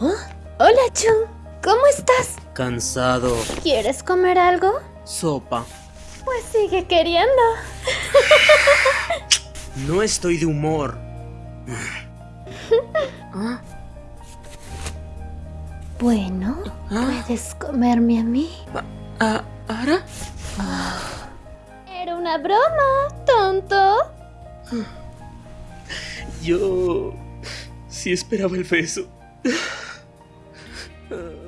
¿Oh? Hola, Chun. ¿Cómo estás? Cansado. ¿Quieres comer algo? Sopa. Pues sigue queriendo. No estoy de humor. ¿Ah? Bueno, Ah. puedes comerme a mí. ¿Ah, ¿Ara? Era una broma, tonto. Yo... sí esperaba el beso. Ugh.